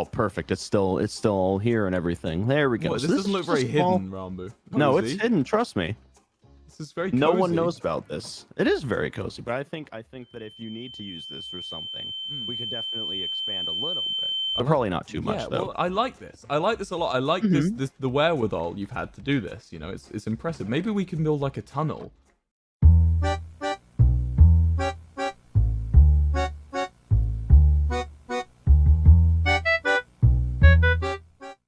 Oh, perfect. It's still it's still all here and everything. There we go. What, So this, doesn't look very small- hidden, Rambo. No, it's hidden. Trust me. This is very No one knows about this. It is very cozy, but I think I think that if you need to use this for something, Mm. we could definitely expand a little bit. But probably not too much yeah, though. well, I like this. I like this a lot. I like this, Mhm. this the wherewithal you've had to do this. You know, it's it's impressive. Maybe we can build like a tunnel